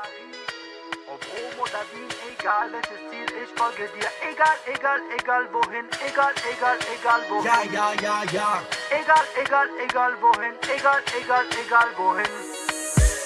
Paris, ob Rom egal welches Ziel, ich folge dir. Egal, egal, egal wohin, egal, egal, egal wohin. Ja, ja, ja, ja. Egal, egal, egal wohin, egal, egal, egal wohin.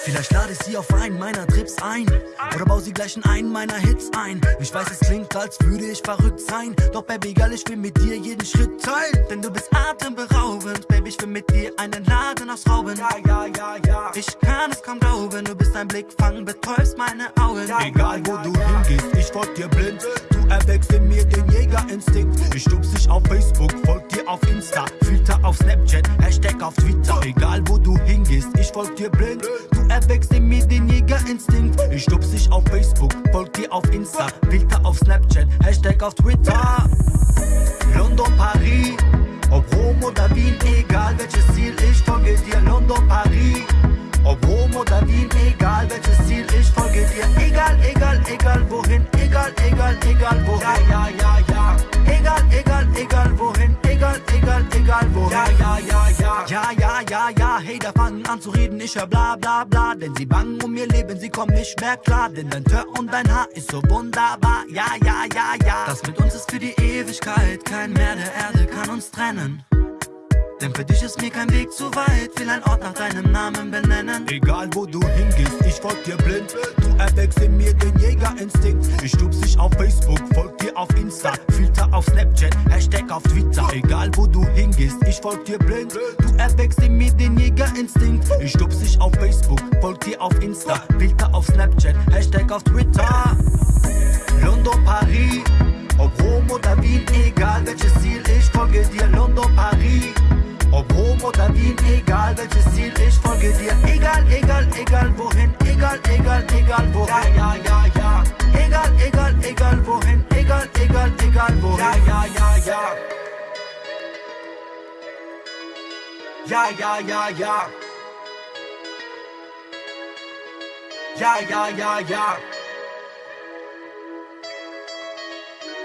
Vielleicht lade ich sie auf einen meiner Trips ein. Oder baue sie gleich in einen meiner Hits ein. Ich weiß, es klingt, als würde ich verrückt sein. Doch Baby, girl, ich will mit dir jeden Schritt teilen. Denn du bist atemberaubend. Baby, ich will mit dir einen Laden ausrauben. Ja, ja, ja, ja. Ich kann es kaum glauben. Du bist ein Blickfang, betäubst meine Augen. Egal, wo du hingehst, ich folg dir blind. Du erweckst in mir den Jägerinstinkt. Ich stupst dich auf Facebook, folg dir auf Insta auf Snapchat, Hashtag auf Twitter. Egal, wo du hingehst, ich folg dir blind. Du erweckst in mir den Jägerinstinkt. Ich stups dich auf Facebook, folg dir auf Insta. Filter auf Snapchat, Hashtag auf Twitter. London, Paris. Ob Rom oder Wien, egal welches Ziel Ich folge dir, London, Paris. Ob Rom oder Wien, egal welches Ziel Ich folge dir, egal, egal, egal wohin Egal, egal, egal wohin. Ja, ja, ja, ja da fangen an zu reden, ich hör bla, bla, bla Denn sie bangen um ihr Leben, sie kommen nicht mehr klar Denn dein Tör und dein Haar ist so wunderbar Ja, ja, ja, ja Das mit uns ist für die Ewigkeit Kein Meer der Erde kann uns trennen denn für dich ist mir kein Weg zu weit, will ein Ort nach deinem Namen benennen. Egal wo du hingehst, ich folg dir blind. Du erweckst in mir den Jägerinstinkt. Ich stupst dich auf Facebook, folg dir auf Insta, Filter auf Snapchat, Hashtag auf Twitter. Egal wo du hingehst, ich folg dir blind. Du erweckst in mir den Jägerinstinkt. Ich stupst dich auf Facebook, folg dir auf Insta, Filter auf Snapchat, Hashtag auf Twitter. London, Paris, ob Rom oder Wien, egal welches Ziel, ich folge dir. London, Paris. Ob Rom oder Wien, egal welches Ziel, ich folge dir. Egal, egal, egal wohin, egal, egal, egal wohin. Ja, ja, ja, ja. Egal, egal, egal wohin, egal, egal, egal wohin. Ja, ja, ja, ja. Ja, ja, ja, ja. Ja, ja, ja, ja.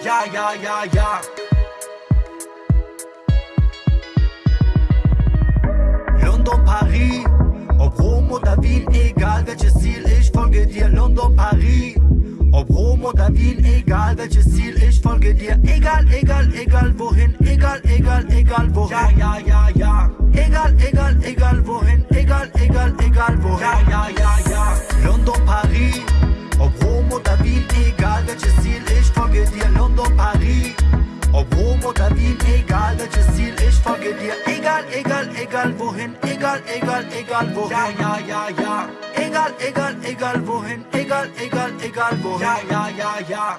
Ja, ja, ja, ja. London, Paris, ob Rom oder Wien, egal welches Ziel, ich folge dir. London, Paris, ob Rom oder Wien, egal welches Ziel, ich folge dir. Egal, egal, egal wohin, egal, egal, egal wohin. Ja, ja, ja, ja. Egal, egal, egal wohin, egal, egal, egal wohin. Ja, ja, ja, ja. London, Paris, ob Rom oder Wien, egal welches Ziel, ich folge dir. London, Paris. Ob Rom oder Wien, egal welches Ziel, ich folge dir. Egal, egal, egal wohin, egal, egal, egal wohin. Ja, ja, ja, ja. Egal, egal, egal wohin, egal, egal, egal wohin. Ja, ja, ja, ja.